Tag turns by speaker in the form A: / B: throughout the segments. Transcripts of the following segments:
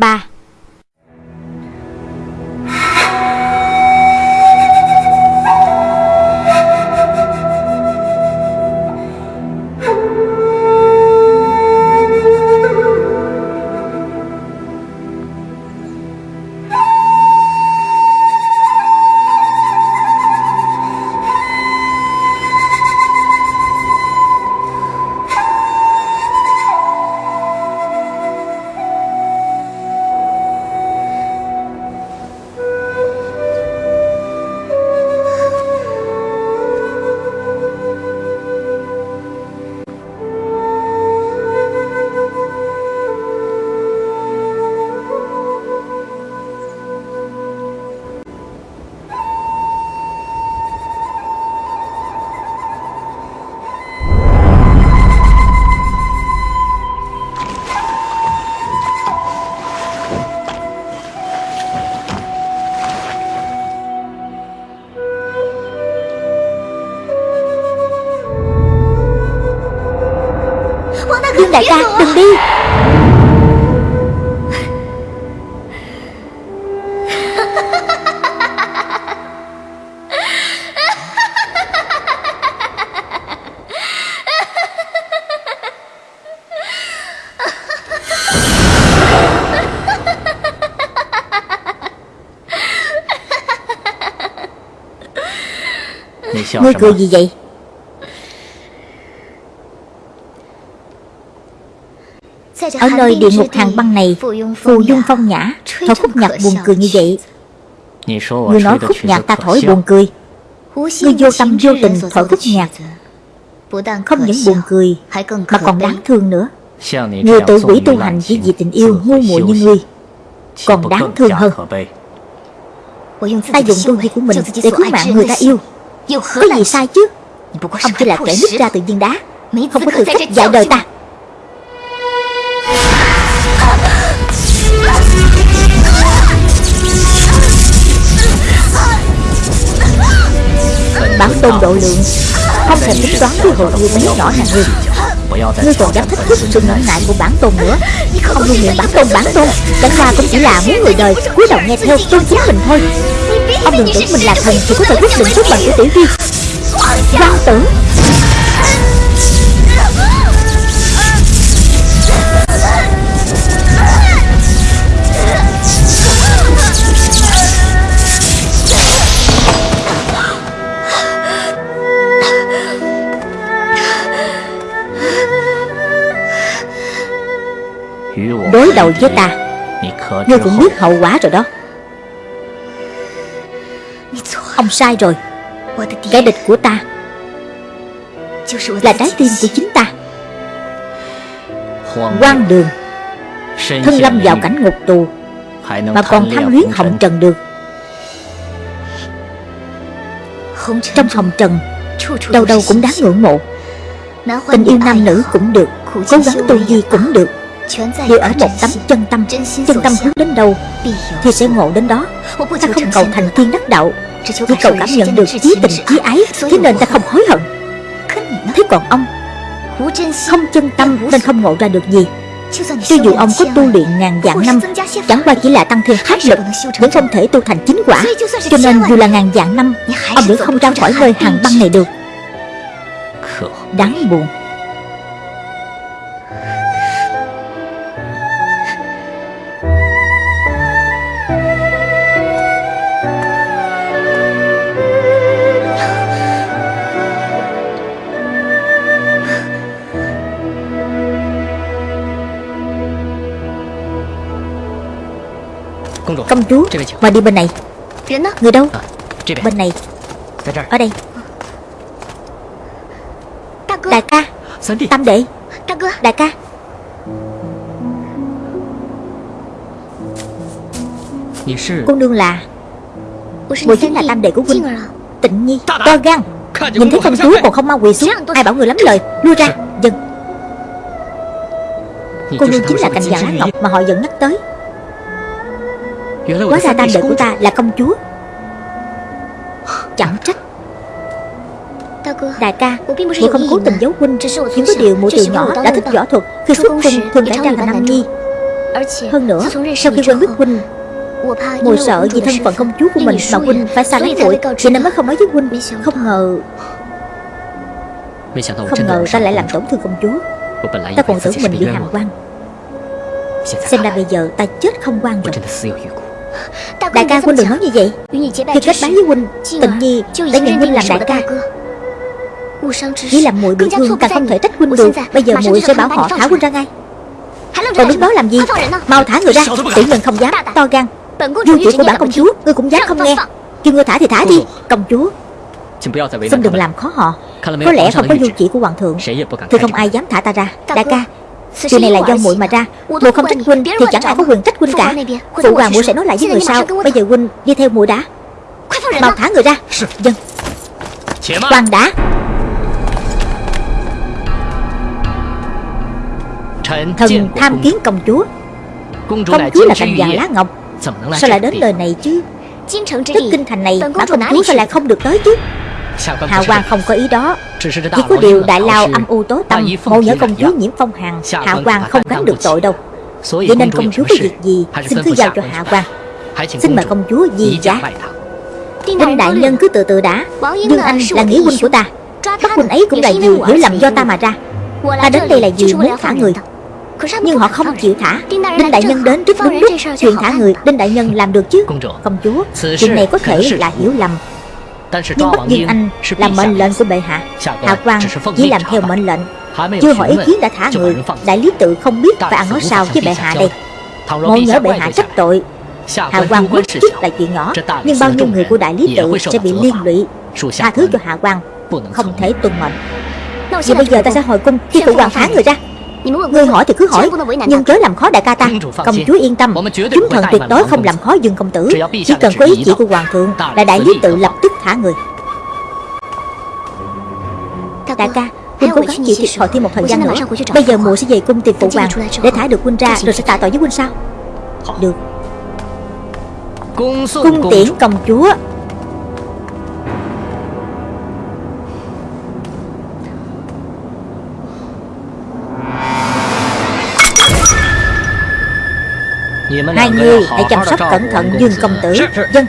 A: 3 Ngươi cười gì vậy Ở nơi địa ngục hàng băng này Phù dung phong nhã Thổi khúc nhạc buồn cười như vậy. Ngươi nói khúc nhạc ta thổi buồn cười. Ngươi vô tâm vô tình thổi khúc nhạc Không những buồn cười Mà còn đáng thương nữa. Người tự quỷ tu hành chỉ vì tình yêu ngu muội như ngươi Còn đáng thương hơn? Ta dùng tu vi của mình để cứu mạng người ta yêu Có gì sai chứ? Ông chỉ là kẻ nứt ra từ viên đá. Không có tư cách dạy đời ta. Bản tôn độ lượng Không thể tính toán với hồ yêu mấy nhỏ hàng ngươi Ngươi còn dám thách thức sự ngưỡng ngại của bản tôn nữa Không luôn miệng bản tôn bản tôn Chẳng qua cũng chỉ là muốn người đời cúi đầu nghe theo tôn chính mình thôi Ông đừng tưởng mình là thần thì có thể quyết định số phận của tiểu vi Quan tưởng Đối đầu với ta. Ngươi cũng biết hậu quả rồi đó. Ông sai rồi. Kẻ địch của ta Là trái tim của chính ta. Quan đường. Thân lâm vào cảnh ngục tù. Mà còn tham luyến hồng trần được. Trong hồng trần Đâu đâu cũng đáng ngưỡng mộ Tình yêu nam nữ cũng được. Cố gắng tu vi cũng được Đều ở một tấm chân tâm Chân tâm hướng đến đâu Thì sẽ ngộ đến đó. Ta không cầu thành thiên đắc đạo. Chỉ cầu cảm nhận được chí tình chí ái. Thế nên ta không hối hận. Thế còn ông? Không chân tâm nên không ngộ ra được gì. Cho dù ông có tu luyện ngàn vạn năm Chẳng qua chỉ là tăng thêm pháp lực Vẫn không thể tu thành chính quả. Cho nên dù là ngàn vạn năm Ông vẫn không ra khỏi nơi hàng băng này được. Đáng buồn Công chúa Mà đi bên này. Người đâu? Bên này. Ở đây. Đại ca. Tam đệ. Đại ca. Cô nương là Mùi chính là tam đệ của huynh. Tịnh nhi. To gan. Nhìn thấy công chúa còn không mau quỳ xuống Ai bảo người lắm lời. Lui ra. Dân Cô nương chính là cành vàng lá ngọc mà họ vẫn nhắc tới Hóa ra tam đệ của ta là công chúa. Chẳng trách. Đại ca Muội không cố tình giấu huynh. Chỉ có điều muội từ nhỏ đã thích võ thuật Khi xuất cung thường cải trang thành nam nhi. Hơn nữa Sau khi quen biết Huynh Mùi sợ vì thân phận công chúa của mình Mà Huynh phải xa lánh muội Cho nên mới không nói với Huynh. Không ngờ Không ngờ ta lại làm tổn thương công chúa. Ta còn tưởng mình bị hàm quan. Xem ra bây giờ ta chết không quan rồi Đại ca Huynh đừng nói như vậy? Khi kết bái với Huynh Tình nhi đã nhận Huynh làm đại ca Chỉ làm muội bị thương càng không thể trách Huynh được Bây giờ muội sẽ bảo họ thả Huynh ra ngay. Còn đứng đó làm gì? Mau thả người ra. Tiểu nhân không dám. To gan. Vua chỉ của bản công chúa. Ngươi cũng dám không nghe. Kêu ngươi thả thì thả đi Công chúa. Xin đừng làm khó họ. Có lẽ không có du chỉ của hoàng thượng. Thì không ai dám thả ta ra. Đại ca Chuyện này là do muội mà ra Muội không trách huynh thì chẳng ai có quyền trách huynh cả Phụ hoàng muội sẽ nói lại với người sau Bây giờ huynh đi theo muội đã Mau thả người ra Dân Quan đã Thần tham kiến công chúa Công chúa là cành vàng lá ngọc Sao lại đến đời này chứ Tức kinh thành này Bản công chúa sao lại không được tới chứ Hạ quan không có ý đó. Chỉ có điều đại lao âm u tố tâm Mộ nhỡ công chúa nhiễm phong hàn Hạ quan không gánh được tội đâu. Vậy nên công chúa có việc gì Xin cứ giao cho hạ quan Xin mời công chúa di giá Đinh đại nhân cứ từ từ đã. Dương Anh là nghĩa huynh của ta. Bắt huynh ấy cũng là vì hiểu lầm do ta mà ra. Ta đến đây là vì muốn thả người. nhưng họ không chịu thả. Đinh Đại Nhân đến rất đúng lúc Chuyện thả người Đinh Đại Nhân làm được chứ Công chúa Chuyện này có thể là hiểu lầm Nhưng Bắc Dương Anh là mệnh lệnh của bệ hạ. Hạ quan chỉ làm theo mệnh lệnh. Chưa hỏi ý kiến đã thả người. Đại lý tự không biết phải ăn nói sao với bệ hạ đây? Mộ nhớ bệ hạ trách tội. Hạ quan quyết chức là chuyện nhỏ Nhưng bao nhiêu người của đại lý tự sẽ bị liên lụy. Tha thứ cho hạ quan. Không thể tuân mệnh Vậy bây giờ ta sẽ hồi cung khi phụ hoàng thả người ra Ngươi hỏi thì cứ hỏi. Nhưng chớ làm khó đại ca ta. Công chúa yên tâm. Chúng thần tuyệt đối không làm khó dương công tử. Chỉ cần có ý chỉ của hoàng thượng Là đại lý tự lập tức thả người. Đại ca Huynh cố gắng chịu thiệt thòi thêm một thời gian nữa. Bây giờ mùa sẽ về cung tìm phụ hoàng. Để thả được huynh ra Rồi sẽ tạ tội với huynh sao? Được. Cung tiễn công chúa Hai người hãy chăm sóc cẩn thận Dương công tử. Dân.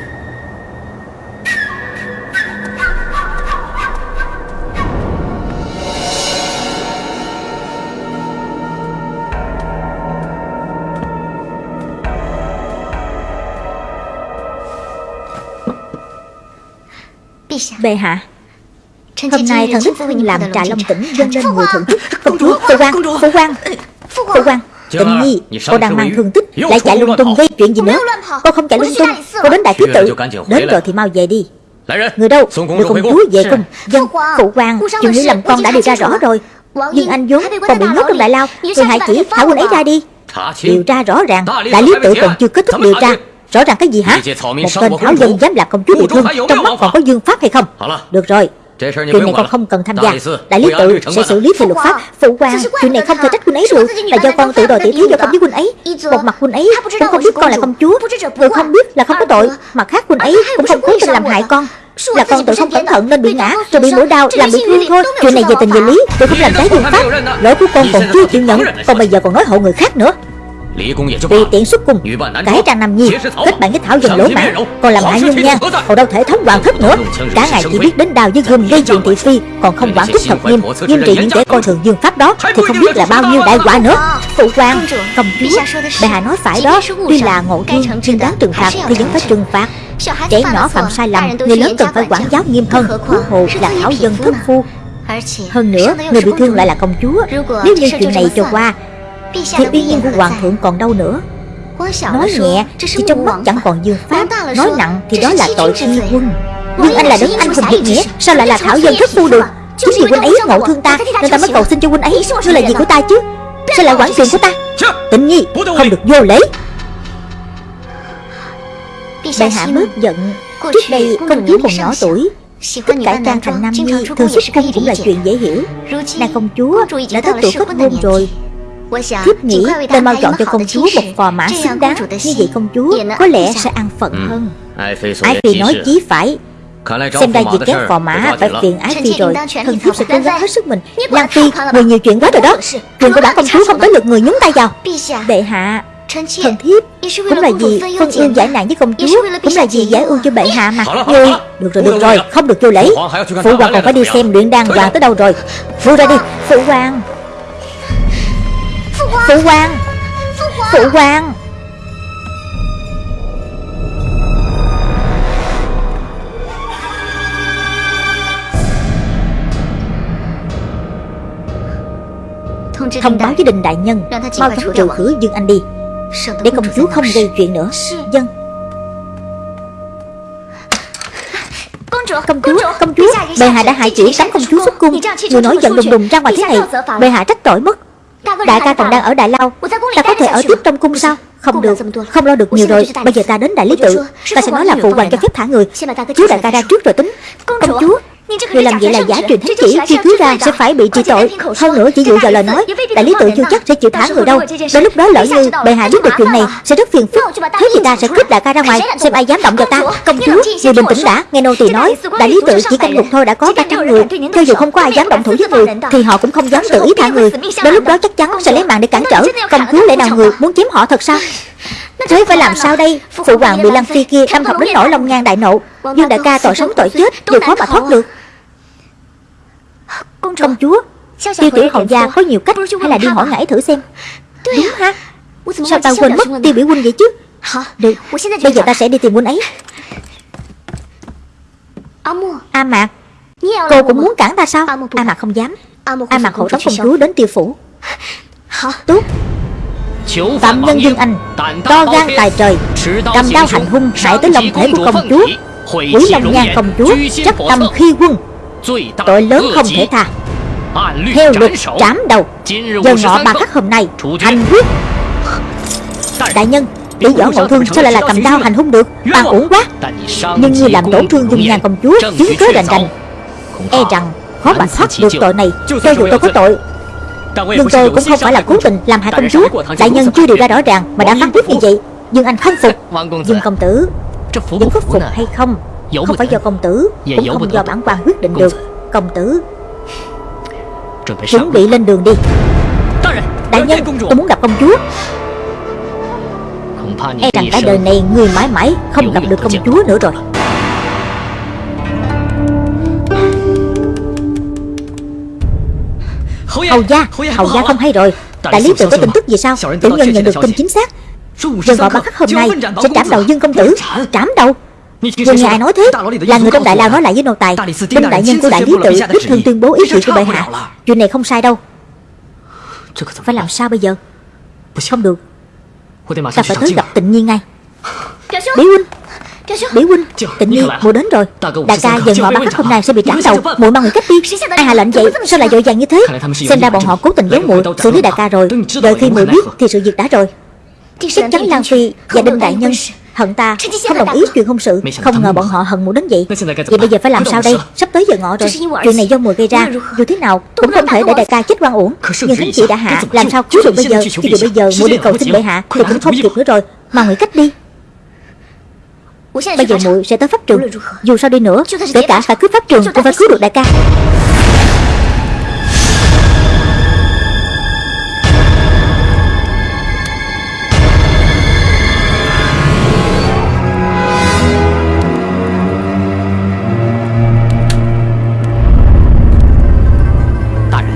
A: Bệ hạ Hôm nay thần đích huynh làm trà long tỉnh dâng lên mùi thượng thức Công chúa, phụ quan, phụ quan Phụ quan Tịnh nhi Cô đang mang thương tích Lại chạy lung tung gây chuyện gì nữa? Cô không chạy lung tung Cô đến đại thứ tự. Đến rồi thì mau về đi. Người đâu? Đưa công chúa về cung Dân Phụ quan Chuyện hiểu lầm con đã điều tra rõ rồi. Nhưng anh vốn còn bị nhốt trong đại lao. Người hại chỉ thả quân ấy ra đi. Điều tra rõ ràng Đại lý tự còn chưa kết thúc điều tra. Rõ ràng cái gì hả? Một tên thảo dân dám làm công chúa bị thương Trong mắt còn có dương pháp hay không? Được rồi Chuyện này con không cần tham gia. Đại lý tự sẽ xử lý theo luật pháp. Phụ quan Chuyện này không thể trách huynh ấy được Là do con tự đòi tỷ thí do con với huynh ấy. Một mặt huynh ấy cũng không biết con là công chúa Vừa không biết là không có tội Mặt khác huynh ấy cũng không cố tình làm hại con. Là con tự không cẩn thận nên bị ngã rồi bị mũi đau làm bị thương thôi. chuyện này về tình về lý tôi không làm trái dương pháp. lỗi của con còn chưa chịu nhận còn bây giờ còn nói hộ người khác nữa vì tiện xuất cung Cải trang nam nhi Kết bạn với thảo dân lỗ mãn Còn làm hại nhung nhan Còn đâu thể thống hoàng thất nữa. Cả ngày chỉ biết đến đào với gươm gây chuyện thị phi Còn không quản thúc thật nghiêm Nghiêm trị những kẻ coi thường dương pháp đó Thì không biết là bao nhiêu đại quả nữa. Phụ quan Công chúa Bệ hạ nói phải đó Tuy là ngộ thiên Nhưng đáng trừng phạt Thì vẫn phải trừng phạt. Trẻ nhỏ phạm sai lầm Người lớn cần phải quản giáo nghiêm hơn. Huống hồ là thảo dân thất phu. hơn nữa, người bị thương lại là công chúa Nếu như chuyện này cho qua thì uy nghiêm của hoàng thượng còn đâu nữa? Nói nhẹ thì trong mắt chẳng còn dương pháp. Nói nặng thì đó là tội phi quân. Nhưng anh là đấng anh hùng hiệp nghĩa. Sao lại là thảo dân thất phu được? Chính vì huynh ấy ngộ thương ta Nên ta mới cầu xin cho huynh ấy. Ngươi là gì của ta chứ? Sao lại quản chuyện của ta? Tịnh nhi không được vô lễ. Bệ hạ bớt giận. Trước đây công chúa còn nhỏ tuổi. Thích cải trang thành nam nhi Thường xuất cung cũng là chuyện dễ hiểu Nàng công chúa đã tới tuổi kết hôn rồi Thiếp nghĩ nên mau chọn cho công chúa một phò mã xứng đáng. Như vậy công chúa có lẽ sẽ ăn phận ừ. hơn. Ái Phi nói chí phải. Xem ra việc kéo phò mã phải phiền Ái Phi rồi. Thần thiếp sẽ cố gắng hết sức mình. Lan Phi, người nhiều chuyện quá rồi đó. Chuyện của bản công chúa không tới lượt người nhúng tay vào. Bệ hạ Thần thiếp Cũng là vì phân ưu giải nạn với công chúa Cũng là vì giải ưu cho bệ hạ mà. Ngươi Được rồi được rồi Không được vô lễ Phụ hoàng còn phải đi xem luyện đan hoàng tới đâu rồi Vui ra đi Phụ hoàng Phụ hoàng. Phụ hoàng. Thông báo với đình đại nhân. Mau chóng trừ khử Dương Anh đi. Để công chúa không gây chuyện nữa. Dân. Công chúa, công chúa. Bệ hạ đã hại chỉ cấm công chúa xuất cung Người nói giận đùng đùng ra ngoài thế này. Bệ hạ trách tội mất Đại ca còn đang ở Đại Lao. Ta có thể ở tiếp trong cung sao? Không được, không lo được nhiều rồi. Bây giờ ta đến Đại Lý Tự. Ta sẽ nói là phụ hoàng cho phép thả người. Chú đại ca ra trước rồi tính. Công chúa Người làm vậy là giả truyền thánh chỉ Khi cứu ra sẽ phải bị trị tội Hơn nữa chỉ dựa vào lời nói Đại lý tự chưa chắc sẽ chịu thả người đâu Đến lúc đó lỡ như bệ hạ biết được chuyện này Sẽ rất phiền phức Thế thì ta sẽ cướp đại ca ra ngoài Xem ai dám động vào ta Công chúa Người bình tĩnh đã Nghe nô tỳ nói Đại lý tự chỉ canh ngục thôi đã có 300 người Cho dù không có ai dám động thủ với người Thì họ cũng không dám tự ý thả người Đến lúc đó chắc chắn sẽ lấy mạng để cản trở Công chúa lẽ nào người muốn chiếm họ thật sao Thế phải làm sao đây? Phụ hoàng bị Lăng Phi kia đâm học đến nỗi lòng ngang đại nộ. Dương đại ca tội sống tội chết. Đều khó mà thoát được. Công chúa. Tiêu tiểu hậu gia có nhiều cách Hay là đi hỏi ngải thử xem? Đúng ha. Sao ta quên mất tiêu biểu huynh vậy chứ? Được Bây giờ ta sẽ đi tìm huynh ấy. A Mạc. Cô cũng muốn cản ta sao? A Mạc không dám. A Mạc hộ tống công chúa đến tiêu phủ. Tốt Phạm nhân Dương Anh To gan tài trời Cầm đao hành hung hại tới lòng thể của công chúa. Quỷ Long Nhan công chúa Chấp tâm khi quân. Tội lớn không thể tha. Theo luật trảm đầu. Giờ ngọ ba khắc hôm nay Hành quyết. Đại nhân Lý võ ngộ thương sao lại là cầm đao hành hung được? Ban uổng quá. Nhưng như làm tổn thương dung nhan công chúa Chứng cớ rành rành. E rằng khó mà thoát được tội này Cho dù tôi có tội Nhưng tôi cũng không phải là cố tình làm hại công chúa Đại nhân chưa điều ra rõ ràng Mà đã phán quyết như vậy Dương Anh không phục. Dương công tử. Vẫn có phục hay không Không phải do công tử Cũng không do bản quan quyết định được. Công tử Chuẩn bị lên đường đi. Đại nhân tôi muốn gặp công chúa. E rằng cả đời này người mãi mãi Không gặp được công chúa nữa rồi Hầu gia Hầu gia không hay rồi. Đại lý tự có tin tức gì sao? Tiểu nhân nhận được tin chính xác. Giờ gọi bắt khắc hôm nay Sẽ trảm đầu Dương công tử. Trảm đầu Vừa nghe ai nói thế. Là người trong đại lao nói lại với nô tài. Đinh đại nhân của đại lý tự đích thân tuyên bố ý chuyện của bệ hạ. Chuyện này không sai đâu. Phải làm sao bây giờ? Không được. Ta phải tới gặp tịnh nhiên ngay? Bí huynh Bí huynh Tịnh nhiên muội đến rồi. Đại ca giờ ngọ bắt khắc hôm nay sẽ bị trảm đầu muội mang người cách đi Ai hạ lệnh vậy? Sao lại dội vàng như thế? Xem ra bọn họ cố tình giấu muội xử lý đại ca rồi. Đợi khi muội biết thì sự việc đã rồi. Chắc chắn Lan Phi và Đinh Đại Nhân hận ta Không đồng ý chuyện hôn sự. Không ngờ bọn họ hận muội đến vậy. Vậy bây giờ phải làm sao đây? Sắp tới giờ ngọ rồi. Chuyện này do mùi gây ra. Dù thế nào cũng không thể để đại ca chết quan uổng Nhưng thánh chỉ đã hạ Làm sao cứu được bây giờ Cho dù bây giờ muội đi cầu xin bệ hạ Thì cũng không kịp nữa rồi Mà nghĩ cách đi Bây giờ muội sẽ tới pháp trường. Dù sao đi nữa Kể cả phải cướp pháp trường Cũng phải cứu được đại ca.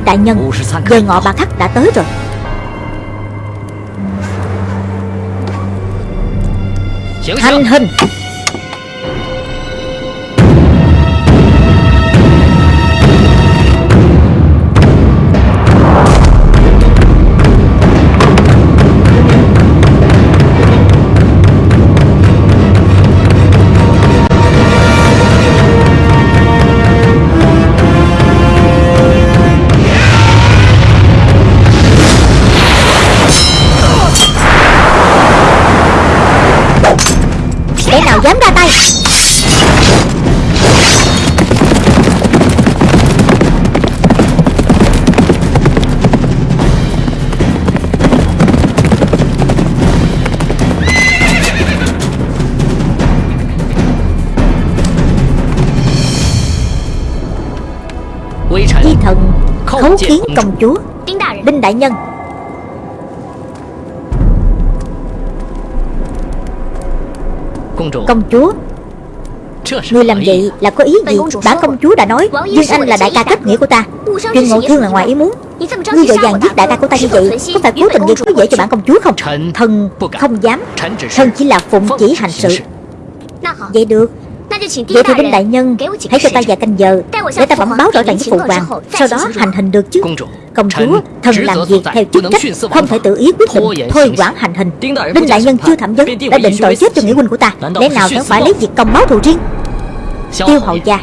A: Đại nhân Giờ ngọ bà khắc đã tới rồi. Hành hình Tống khiến công chúa. Đinh Đại Nhân. Công chúa. Người làm vậy là có ý gì? Bản công chúa đã nói Nhưng anh là đại ca kết nghĩa của ta. Chuyên ngộ thiên là ngoài ý muốn. Ngươi vội vàng giết đại ca của ta như vậy Có phải cố tình gây khó dễ cho bản công chúa không? Thần không dám Thần chỉ là phụng chỉ hành sự. Vậy được. Vậy thì Đinh Đại Nhân Hãy cho ta vài canh giờ Để ta bẩm báo rõ ràng với phụ hoàng. Sau đó hành hình được chứ? Công chúa Thần làm việc theo chức trách Không thể tự ý quyết định Thôi quản hành hình. Đinh Đại Nhân chưa thẩm vấn Đã định tội chết cho nghĩa huynh của ta. Lẽ nào chẳng phải lấy việc công báo thù riêng? Tiêu hậu gia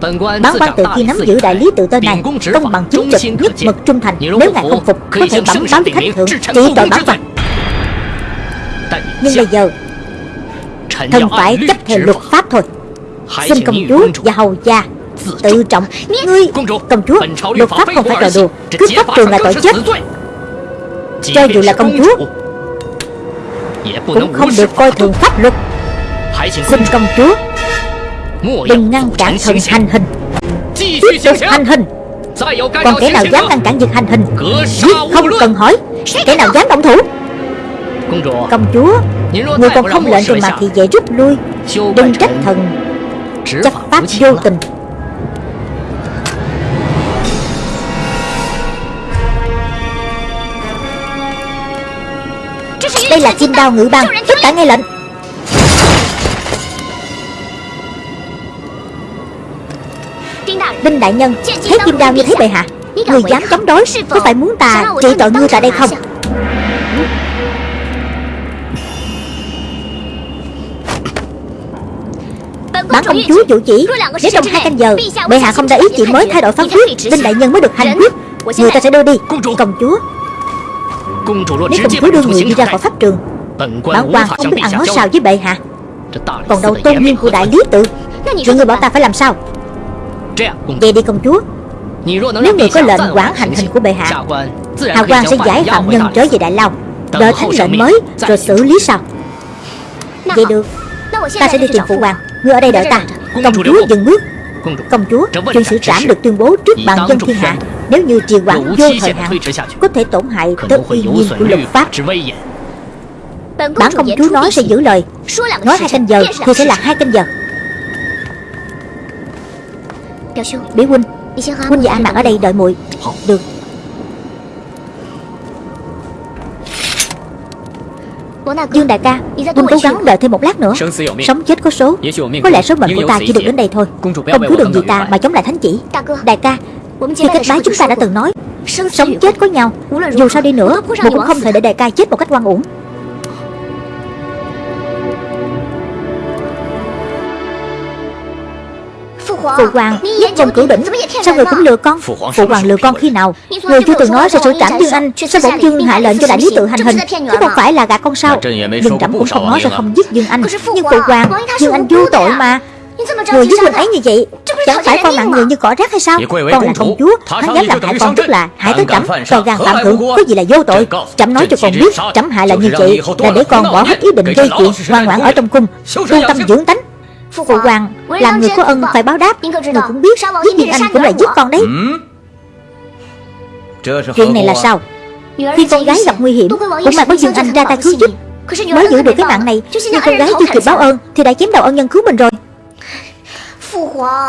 A: Bản quan từ khi nắm giữ đại lý tự tên này Công bằng chính trực nhất mực trung thành. Nếu ngài không phục Có thể bẩm báo thánh thượng Trị tội bản quan Nhưng bây giờ Thần phải chấp theo luật pháp thôi. Xin công chúa và hầu gia Tự trọng. Ngươi Công chúa Luật pháp không phải trò đùa. Cướp pháp trường là tội chết. Cho dù là công chúa Cũng không được coi thường pháp luật. Xin công chúa Đừng ngăn cản thần hành hình. Tiếp tục hành hình. Còn kẻ nào dám ngăn cản việc hành hình? Giết không cần hỏi. Kẻ nào dám động thủ? Công chúa Người còn không lệnh cho mặt thì dễ rút lui. Đừng trách thần. Chấp pháp vô tình. Đây là chim đao ngự băng Tất cả nghe lệnh Đinh đại nhân Thấy chim đao như thế bệ hạ. Người dám chống đối Có phải muốn ta trị tội ngươi tại đây không công chúa chủ chỉ. Nếu trong hai canh giờ Bệ hạ không đã ý chỉ mới thay đổi phán quyết Đinh đại nhân mới được hành quyết. Người ta sẽ đưa đi. Công chúa. Nếu công chúa đưa người đi ra khỏi pháp trường Bản quan không biết ăn nói sao với bệ hạ. Còn đâu tôn nghiêm của đại lý tự Vậy người bảo ta phải làm sao? Vậy đi công chúa. Nếu người có lệnh quản hành hình của bệ hạ Hạ quan sẽ giải phạm nhân trở về Đại Lao Đợi thánh lệnh mới Rồi xử lý sau. Vậy được Ta sẽ đi tìm phụ hoàng Ngươi ở đây đợi ta Công chúa dừng bước. Công chúa Chuyện xử trảm được tuyên bố trước bàn dân thiên hạ. Nếu như trì hoãn vô thời hạn Có thể tổn hại tới uy nghiêm của luật pháp. Bản công chúa nói sẽ giữ lời. Nói hai canh giờ thì sẽ là hai canh giờ. Biểu huynh Huynh và An Mạn ở đây đợi muội. Được Dương đại ca Huynh cố gắng đợi thêm một lát nữa. Sống chết có số. Có lẽ số mệnh của ta chỉ được đến đây thôi. Công chúa đừng vì ta mà chống lại thánh chỉ. Đại ca Khi kết bái chúng ta đã từng nói. Sống chết có nhau. Dù sao đi nữa Một cũng không thể để đại ca chết một cách oan uổng Phụ hoàng Nhất công cửu đỉnh Sao người cũng lừa con? Phụ hoàng lừa con khi nào? Người chưa từng nói sẽ xử trảm Dương Anh Sao bỗng dưng hạ lệnh cho đại lý tự hành hình. Chứ không phải là gạt con sao. Dương trẫm cũng không nói sẽ không giết Dương Anh. Nhưng phụ hoàng Dương Anh vô tội mà. Người giết huynh ấy như vậy Chẳng phải con nặng người như cỏ rác hay sao? Con là công chúa Hắn dám làm hại con tức là hại tới trẫm Còn gan phạm thượng Có gì là vô tội. Trẫm nói cho con biết Trẫm hại là như vậy Là để con bỏ hết ý định gây chuyện Ngoan ngoãn ở trong cung. Tu tâm dưỡng tánh Phụ hoàng Làm người có ân phải báo đáp. Người cũng biết Giết Dương Anh cũng là giết con đấy. Chuyện này là sao? Khi con gái gặp nguy hiểm Cũng mà có Dương Anh ra tay cứu giúp. Mới giữ được cái mạng này Nhưng con gái chưa kịp báo ơn Thì đã chém đầu ân nhân cứu mình rồi.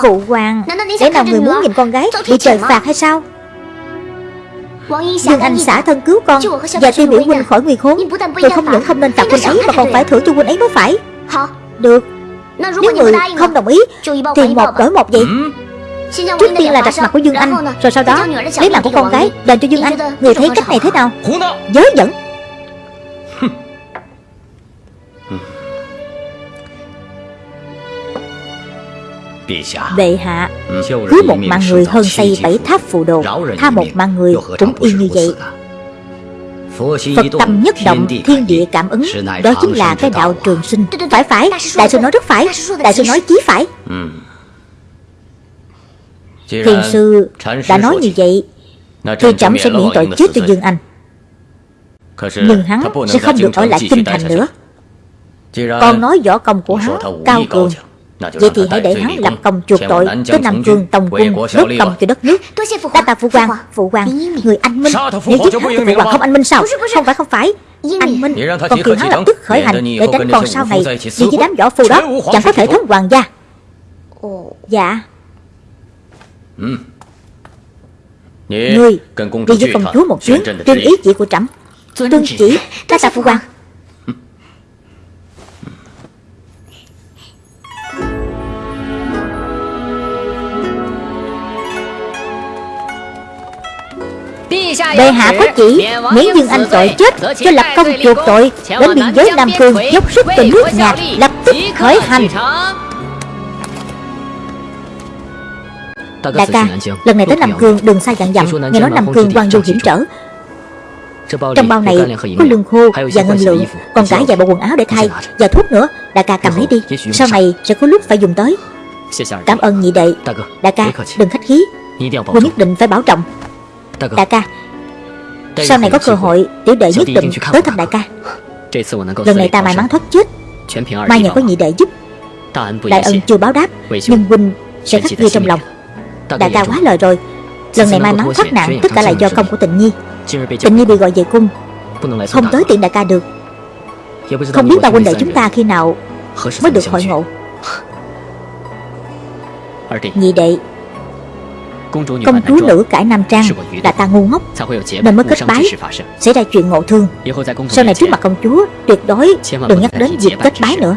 A: Phụ hoàng Lẽ nào người muốn nhìn con gái Bị trời phạt hay sao? Dương Anh xả thân cứu con Và tiêu biểu huynh khỏi nguy khốn. Tôi không những không nên phạt huynh ấy Mà còn phải thưởng cho huynh ấy mới phải Được nếu người không đồng ý Thì một đổi một vậy. Trước tiên là rạch mặt của Dương Anh Rồi sau đó lấy mạng của con gái Đền cho Dương Anh. Người thấy cách này thế nào? Dớ dẫn Bệ hạ. Cứ một mạng người hơn xây bảy tháp phù đồ Tha một mạng người cũng y như vậy Phật tâm nhất động, thiên địa cảm ứng, Đó chính là cái đạo trường sinh. Phải phải, Đại sư nói rất phải, Đại sư nói chí phải. Thiền sư đã nói như vậy, Thì trẫm sẽ miễn tội chết cho Dương Anh. Nhưng hắn sẽ không được ở lại kinh thành nữa. Con nói võ công của hắn cao cường Vậy thì hãy để hắn lập công chuộc tội Tới Nam Cương Tòng Quân đốt công cho đất nước. Đa tạ phụ quan Phụ quan Người anh minh Nếu giết hắn thì phụ quan không anh minh sao? Không phải không phải. Anh minh Còn kiều hắn lập tức khởi hành Để tránh còn sau này Vì với đám võ phu đó Chẳng có thể thống hoàng gia. Dạ. Ngươi Đi với công chúa một chuyến Tuyên ý chỉ của trẫm. Tuân chỉ. Đa tạ phụ quan Bệ hạ có chỉ? Miễn Dương Anh tội chết Cho lập công chuộc tội. Đến biên giới Nam Cương Dốc sức từ nước nhạc Lập tức khởi hành. Đại ca Lần này tới Nam Cương đừng sai dặn dặm Nghe nói Nam Cương quan du hiểm trở. Trong bao này có lương khô và ngân lượng Còn cả vài bộ quần áo để thay Và thuốc nữa. Đại ca cầm lấy đi. Sau này sẽ có lúc phải dùng tới. Cảm ơn nhị đệ. Đại ca đừng khách khí. Quân nhất định phải bảo trọng Đại ca. Sau này có cơ hội Tiểu đệ nhất định tới thăm đại ca. Lần này ta may mắn thoát chết. Mai nhờ có nhị đệ giúp. Đại ân chưa báo đáp Nhưng huynh sẽ khắc ghi trong lòng. Đại ca quá lời rồi. Lần này may mắn thoát nạn Tất cả là do công của tình nhi. Tình nhi bị gọi về cung Không tới tiện đại ca được. Không biết ba huynh đệ chúng ta khi nào Mới được hội ngộ. Nhị đệ Công chúa nữ cải Nam Trang Là ta ngu ngốc Nên mới kết bái Xảy ra chuyện ngộ thương. Sau này trước mặt công chúa Tuyệt đối đừng nhắc đến việc kết bái nữa.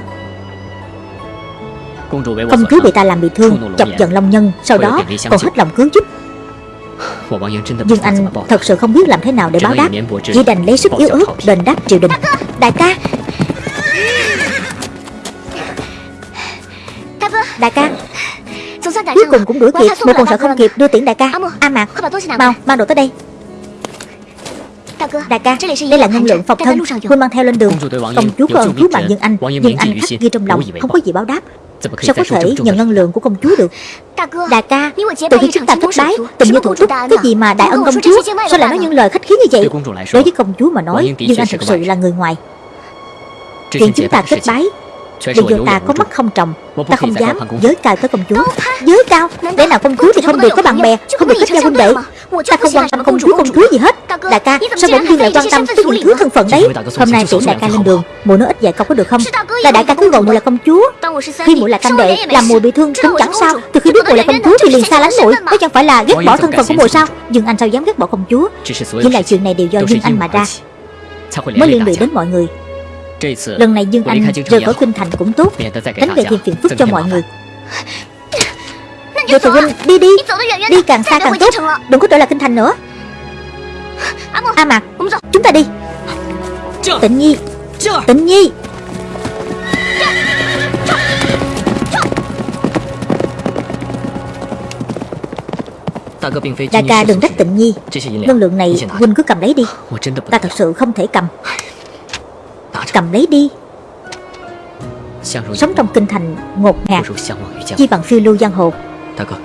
A: Công chúa bị ta làm bị thương Chọc giận Long Nhân Sau đó còn hết lòng cứu giúp. Nhưng anh thật sự không biết làm thế nào để báo đáp. Chỉ đành lấy sức yếu ớt đền đáp triều đình. Đại ca. Đại ca Cuối cùng cũng đuổi kịp Một còn sợ không kịp đưa tiễn đại ca. A Mạc Mau mang đồ tới đây. Đại ca, đây là ngân lượng phòng thân. Huynh mang theo lên đường. Công chúa có ơn cứu mạng Dương Anh Dương Anh khắc ghi trong lòng Không có gì báo đáp. Sao có thể nhận ngân lượng của công chúa được? Đại ca Từ khi chúng ta thất bái Tình như thủ túc Cái gì mà đại ân công chúa? Sao lại nói những lời khách khí như vậy? Đối với công chúa mà nói Dương Anh thật sự là người ngoài. Chuyện chúng ta kết bái Bây giờ ta có mắt không trồng Ta không dám giới cao tới công chúa. Giới cao Để nào công chúa thì không được có bạn bè Không được kết giao huynh đệ. Ta không quan tâm công chúa công chúa gì hết. Đại ca sao bỗng dưng lại quan tâm tới những thứ thân phận đấy? Hôm nay tiễn đại ca lên đường Mùi nói ít dạy câu có được không? Là đại ca cứ gọi mùi là công chúa. Khi mùi là canh đệ Làm mùi bị thương cũng chẳng sao? Từ khi biết mùi là công chúa thì liền xa lánh mùi Có chẳng phải là ghét bỏ thân phận của mùi sao? Nhưng anh sao dám ghét bỏ công chúa? Những lại chuyện này đều do Dương Anh mà ra Mới liên lụy đến mọi người Lần này Dương Anh rời khỏi kinh thành cũng tốt. Tránh về thêm phiền phức cho mọi người. Vậy thì huynh đi đi. Đi càng xa càng tốt. Đừng có trở lại kinh thành nữa. A Mạc Chúng ta đi. Tịnh Nhi. Tịnh Nhi. Đại ca đừng trách tịnh nhi. Ngân lượng này Huynh cứ cầm lấy đi. Ta thật sự không thể cầm Cầm lấy đi. Sống trong kinh thành ngột ngạt. Chi bằng phiêu lưu giang hồ.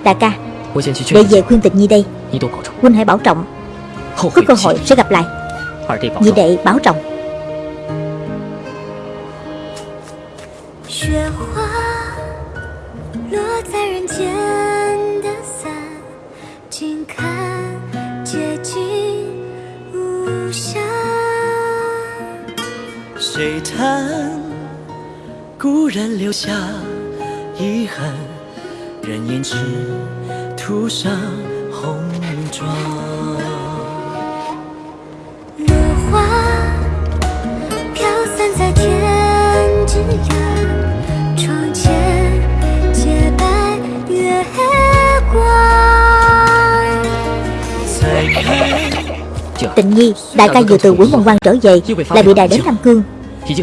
A: Đại ca Để về khuyên tịch nhi đây. Huynh hãy bảo trọng. Có cơ hội sẽ gặp lại. Nhị đệ bảo trọng 谁叹故人留下遗憾？人言只涂上红妆。落花飘散在天之涯，窗前洁白月光。Tịnh nhi, đại ca vừa từ quỷ môn quan trở về Lại bị đài đến Nam Cương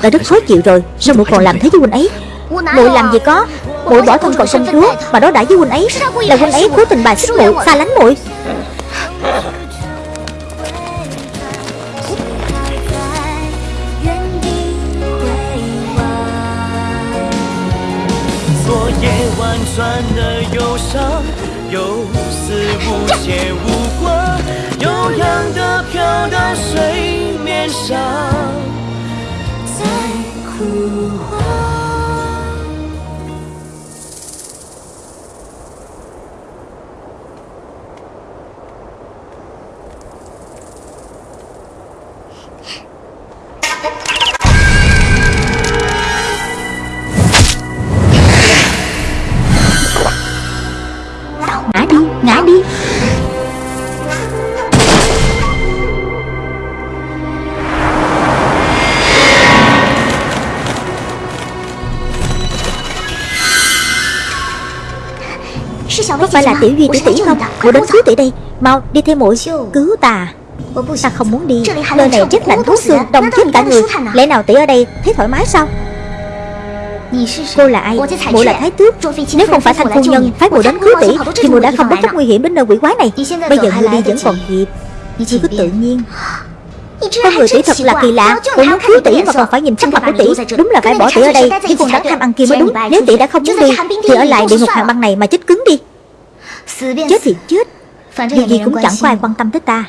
A: đã rất khó chịu rồi. Sao mụ còn làm thế với huynh ấy? Mụ làm gì có Mụ bỏ thân còn sinh chúa Mà đó đã với huynh ấy Là huynh ấy cố tình bài xích mụ Xa lánh mụi 不换 muội phải là tiểu duy tỷ tỷ không? Muội đến cứu tỷ đây Mau đi theo muội Cứu ta. Ta không muốn đi. Nơi này rất lạnh thấu xương Đông chết cả người. Lẽ nào tỷ ở đây? Thấy thoải mái sao? Cô là ai? Muội là thái tước. Nếu không phải thanh phu nhân phái muội đến cứu tỷ Thì muội đã không bất chấp nguy hiểm đến nơi quỷ quái này. Bây giờ muội đi vẫn còn kịp Ngươi cứ tự nhiên. Con người tỷ thật là kỳ lạ. Cô muốn cứu tỷ mà còn phải nhìn sắc mặt của tỷ Đúng là phải bỏ tỷ ở đây Khi con đám tham ăn kia mới đúng Nếu tỷ đã không muốn đi Thì ở lại địa ngục hàng băng này mà chết cứng đi Chết thì chết. Điều gì cũng chẳng có ai quan tâm tới ta.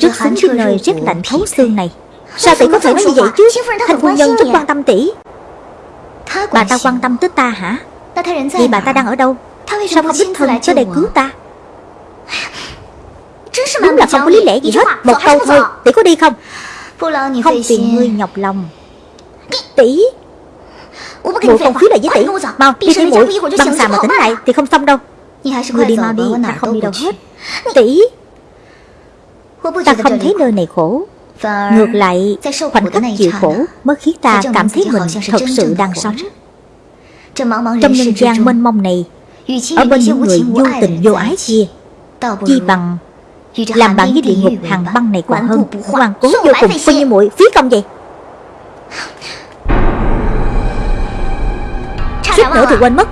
A: Rất xứng với nơi rét lạnh thấu xương này. Sao tỷ có thể nói như vậy chứ? Thanh phu nhân rất quan tâm tỷ. Bà ta quan tâm tới ta hả? Vậy bà ta đang ở đâu? Sao không đích thân tới đây cứu ta? Đúng là không có lý lẽ gì hết. Một câu thôi. Tỷ có đi không? Không phiền ngươi nhọc lòng. Tỷ. Muội không khí lại với tỷ. Mau đi theo muội Băng xà mà tỉnh lại thì không xong đâu Ngươi đi mau đi Ta không đi đâu hết. Tỷ. Ta không thấy nơi này khổ. Ngược lại Khoảnh khắc chịu khổ Mới khiến ta cảm thấy mình thật sự đang sống. Trong nhân gian mênh mông này Ở bên những người vô tình vô ái kia Chi bằng làm bạn với địa ngục hàng băng này còn hơn Ngoan cố vô cùng coi như muội phí công vậy. Suýt nữa thì quên mất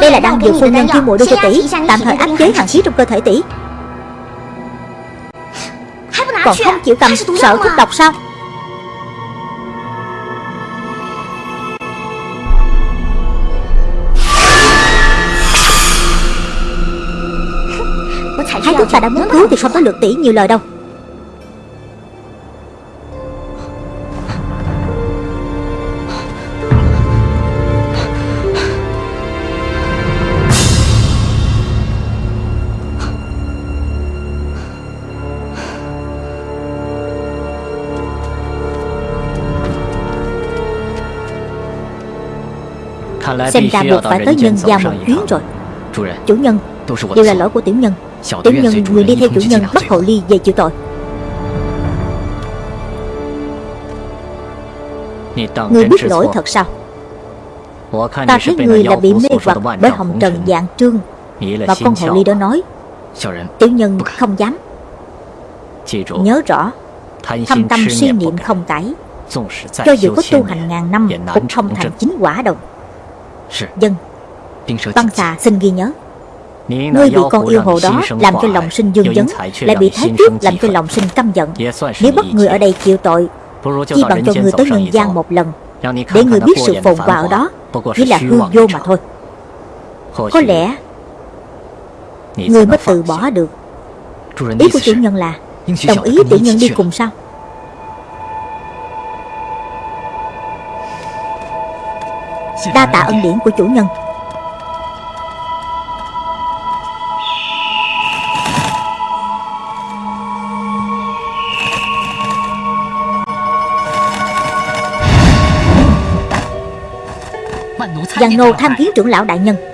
A: Đây là đan dược phu nhân kêu muội đưa cho tỷ Tạm thời áp chế hàng khí trong cơ thể tỷ. Còn không chịu cầm sợ thuốc độc sao? Thái tử ta đã muốn cứu thì không có lượt tỷ nhiều lời đâu Xem ra buộc phải tới nhân gian một chuyến rồi。Chủ nhân Đều là lỗi của tiểu nhân Tiểu nhân người đi theo chủ nhân bắt hậu ly về chịu tội Người biết lỗi thật sao Ta thấy người là bị mê hoặc bởi hồng trần dạng trương Và con hậu ly đó nói Tiểu nhân không dám。Nhớ rõ Thâm tâm suy niệm không cải Cho dù có tu hành ngàn năm Cũng không thành chính quả đâu Dân Băng xà xin ghi nhớ。Ngươi bị con yêu hồ đó làm cho lòng sinh dương vấn Lại bị thái tước làm cho lòng sinh căm giận。Nếu bắt người ở đây chịu tội Chi bằng cho người tới nhân gian một lần Để người biết sự phồn qua ở đó Chỉ là hư vô mà thôi。Có lẽ Người mới từ bỏ được。Ý của chủ nhân là Đồng ý tiểu nhân đi cùng sao Đa tạ ân điển của chủ nhân. Giang nô tham kiến trưởng lão đại nhân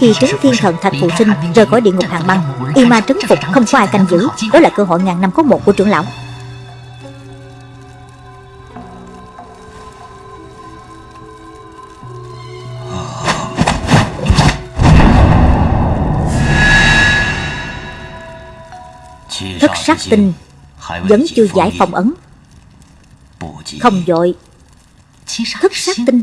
A: khi trấn thiên thần thạch phụ sinh, rời khỏi địa ngục hàng băng, Y ma trấn phục không có ai canh giữ. Đó là cơ hội ngàn năm có một của trưởng lão. Thất sát tinh Vẫn chưa giải phòng ấn. Không dội. Thất sát tinh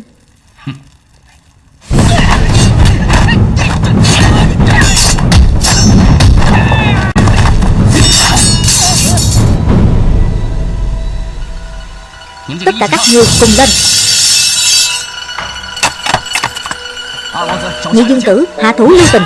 A: Tất cả các ngươi cùng lên. Nhị dương tử hạ thủ lưu tình.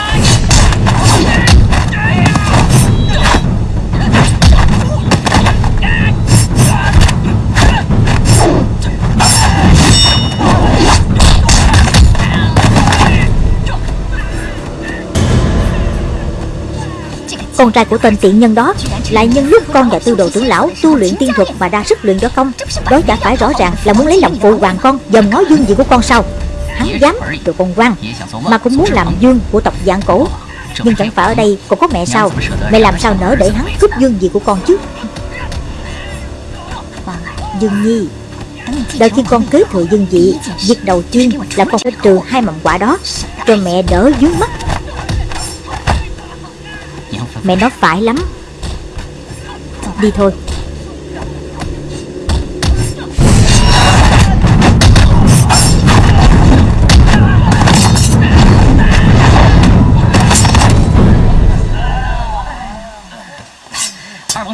A: Con trai của tên tiện nhân đó Lại nhân lúc con và tư đồ trưởng lão Tu luyện tiên thuật mà ra sức luyện võ công. Đó chả phải rõ ràng là muốn lấy lòng phụ hoàng con Dòm ngó dương vị của con sao? Hắn dám từ con quan Mà cũng muốn làm dương của tộc dạng cổ. Nhưng chẳng phải ở đây còn có mẹ sao? Mẹ làm sao nỡ để hắn cướp dương vị của con chứ? À, dương Nhi, Đợi khi con kế thừa dương vị, Việc đầu tiên là con phải trừ hai mầm quả đó Cho mẹ đỡ dướng mắt. Mẹ nó phải lắm. Đi thôi.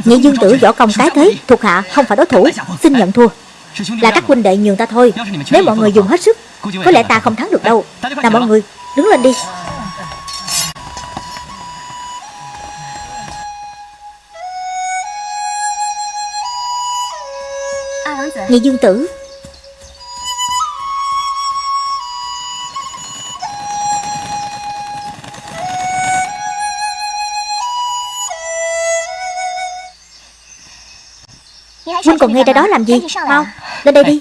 A: Nhị dương tử võ công tái thế, Thuộc hạ không phải đối thủ. Xin nhận thua. Là các huynh đệ nhường ta thôi. Nếu mọi người dùng hết sức, Có lẽ ta không thắng được đâu. Nào mọi người, đứng lên đi. Nhị dương tử. Huynh còn nghe ra đó làm gì? Mau lên đây đi.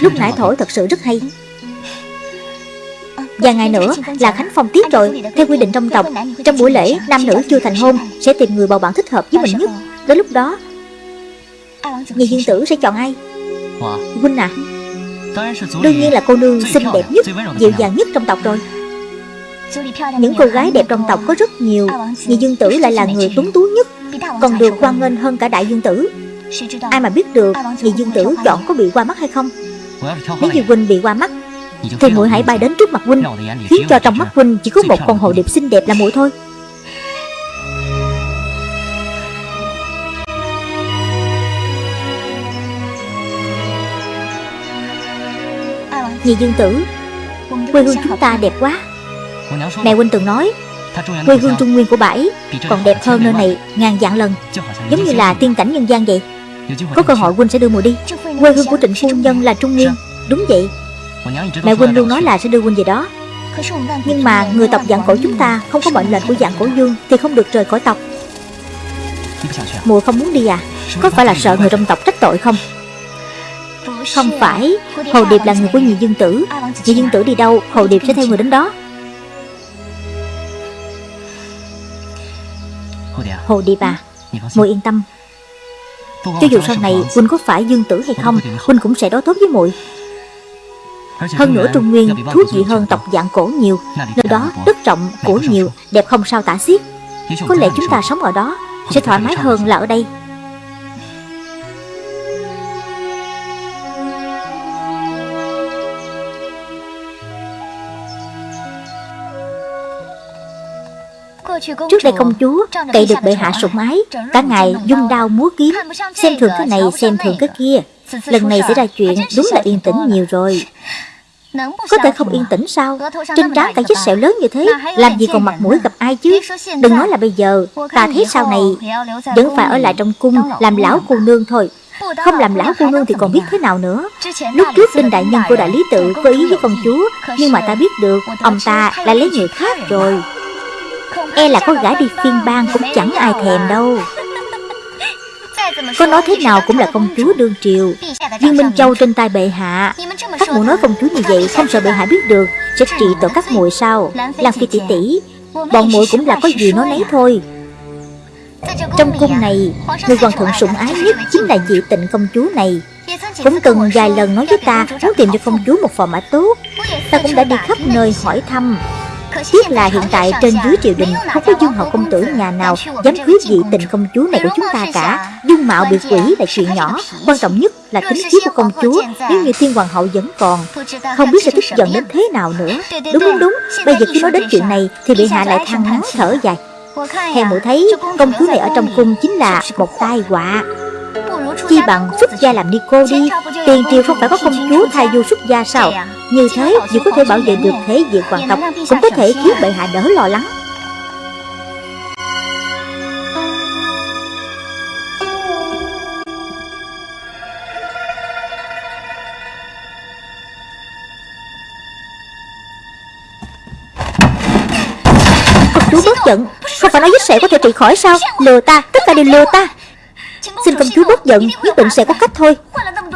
A: Lúc nãy thổi thật sự rất hay Và ngày nữa là Khánh Phong tiếp rồi. Theo quy định trong tộc Trong buổi lễ nam nữ chưa thành hôn Sẽ tìm người bầu bạn thích hợp với mình nhất. Đến lúc đó Nhị dương tử sẽ chọn ai? Huynh à Đương nhiên là cô nương xinh đẹp nhất Dịu dàng nhất trong tộc rồi. Những cô gái đẹp trong tộc có rất nhiều Nhị dương tử lại là người tuấn tú nhất Còn được quan nghênh hơn cả đại dương tử. Ai mà biết được Nhị dương tử chọn có bị qua mắt hay không? Nếu như huynh bị qua mắt Thì muội hãy bay đến trước mặt huynh Khiến cho trong mắt huynh chỉ có một con hồ điệp xinh đẹp là muội thôi. Nhị dương tử Quê hương chúng ta đẹp quá. Mẹ huynh từng nói Quê hương Trung Nguyên của ấy Còn đẹp hơn nơi này ngàn vạn lần. Giống như là tiên cảnh nhân gian vậy. Có cơ hội huynh sẽ đưa mùi đi. Quê hương của trịnh phu nhân là Trung Nguyên. Đúng vậy Mẹ huynh luôn nói là sẽ đưa huynh về đó. Nhưng mà người tộc dạng cổ chúng ta Không có mệnh lệnh của dạng cổ dương Thì không được rời khỏi tộc. Mùa không muốn đi à? Có phải là sợ người trong tộc trách tội không? Không phải. Hồ Điệp là người của nhị dương tử. Nhị dương tử đi đâu Hồ Điệp sẽ theo người đến đó. Hồ Điệp à Muội yên tâm. Cho dù sau này Huynh có phải dương tử hay không Huynh cũng sẽ đối tốt với muội hơn nữa Trung Nguyên thú vị hơn tộc dạng cổ nhiều Nơi đó đất rộng của nhiều Đẹp không sao tả xiết. Có lẽ chúng ta sống ở đó Sẽ thoải mái hơn là ở đây. Trước đây công chúa cậy được bệ hạ sủng ái Cả ngày dung đao múa kiếm Xem thường cái này xem thường cái kia. Lần này xảy ra chuyện đúng là yên tĩnh nhiều rồi Có thể không yên tĩnh sao Trên trán cả vết sẹo lớn như thế Làm gì còn mặt mũi gặp ai chứ？Đừng nói là bây giờ Ta thấy sau này Vẫn phải ở lại trong cung Làm lão cô nương thôi。không làm lão cô nương thì còn biết thế nào nữa？Lúc trước đinh đại nhân của đại lý tự có ý với công chúa Nhưng mà ta biết được Ông ta lại lấy người khác rồi。E là có gã đi phiên bang cũng chẳng ai thèm đâu có nói thế nào cũng là công chúa đương triều. Dương Minh Châu trên tay bệ hạ, Các mụ nói công chúa như vậy Không sợ bệ hạ biết được, Sẽ trị tội các muội sao? Làm phi tỷ tỷ, Bọn muội cũng là có gì nói nấy thôi. Trong cung này, Người hoàng thượng sủng ái nhất Chính là dị tịnh công chúa này. Cũng từng vài lần nói với ta Muốn tìm cho công chúa một phò mã tốt. Ta cũng đã đi khắp nơi hỏi thăm. Tiếc là hiện tại trên dưới triều đình Không có dương hậu công tử nhà nào Dám cưới dị tình công chúa này của chúng ta cả. Dương mạo bị quỷ là chuyện nhỏ Quan trọng nhất là tính khí của công chúa. Nếu như thiên hoàng hậu vẫn còn Không biết sẽ tức giận đến thế nào nữa. Đúng đúng đúng. Bây giờ khi nói đến chuyện này Thì bị hạ lại than ngắn thở dài. Theo mũi thấy công chúa này ở trong cung chính là một tai họa Chi bằng xuất gia làm ni cô đi Tiền triều không phải có công chúa thay du xuất gia sao? Như thế dù có thể bảo vệ được thế diện hoàng tộc Cũng có thể khiến bệ hạ đỡ lo lắng. Công chúa bớt giận Không phải nói vết sẹo có thể trị khỏi sao? Lừa ta, tất cả đều lừa ta. Xin công chúa bớt giận, Nhất định sẽ có cách thôi.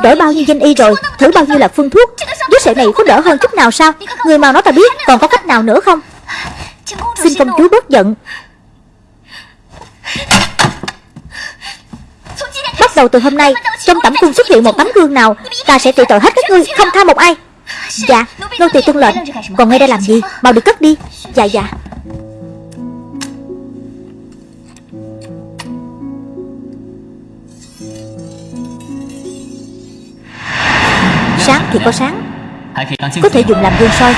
A: Đổi bao nhiêu danh y rồi, Thử bao nhiêu là phương thuốc. Đứa sẹo này có đỡ hơn chút nào sao? Người mà nói ta biết, Còn có cách nào nữa không? Xin công chúa bớt giận. Bắt đầu từ hôm nay, Trong tẩm cung xuất hiện một tấm gương nào, Ta sẽ trị tội hết các ngươi, Không tha một ai. Dạ Nô tỳ tuân lệnh. Còn ngay đây làm gì? Mau được cất đi. Dạ dạ. Sáng thì có sáng. Có thể dùng làm gương soi.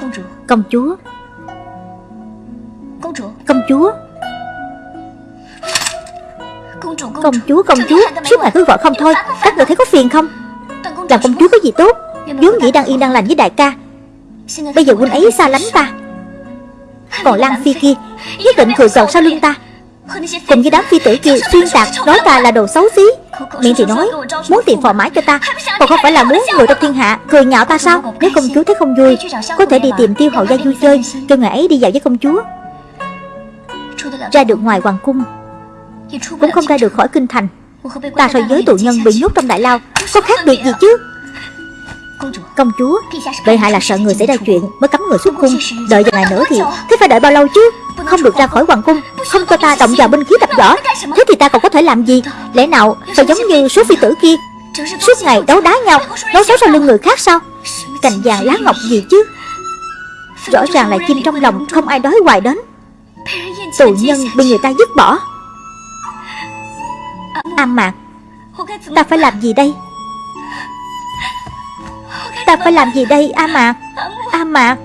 A: Công chúa. Công chúa. Công chúa. Công chúa. Suốt ngày cứ gọi không thôi. Các người thấy có phiền không? Làm công chúa có gì tốt? Vốn dĩ đang yên đang lành với đại ca. Bây giờ huynh ấy xa lánh ta. Còn Lan Phi kia Nhất định cười cợt sau lưng ta Cùng với đám phi tử kia, xuyên tạc, Nói ta là đồ xấu xí. Miệng thì nói, Muốn tìm phò mãi cho ta, Còn không phải là muốn người trong thiên hạ Cười nhạo ta sao? Nếu công chúa thấy không vui, Có thể đi tìm tiêu hậu gia vui chơi Kêu ngày ấy đi dạo với công chúa. Ra được ngoài hoàng cung, Cũng không ra được khỏi kinh thành. Ta so với tù nhân bị nhốt trong đại lao, Có khác biệt gì chứ? Công chúa Bệ hạ là sợ người xảy ra chuyện Mới cấm người xuất cung. Đợi vài ngày nữa thì, Thế phải đợi bao lâu chứ? Không được ra khỏi hoàng cung, Không cho ta động vào binh khí tập võ. Thế thì ta còn có thể làm gì? Lẽ nào phải giống như số phi tử kia? Suốt ngày đấu đá nhau Nói xấu sau lưng người khác sao? Cành vàng lá ngọc gì chứ? Rõ ràng là chim trong lòng, Không ai đói hoài đến. Tù nhân bị người ta dứt bỏ. A mạc, Ta phải làm gì đây? Ta phải làm gì đây, A Mạc? A Mạc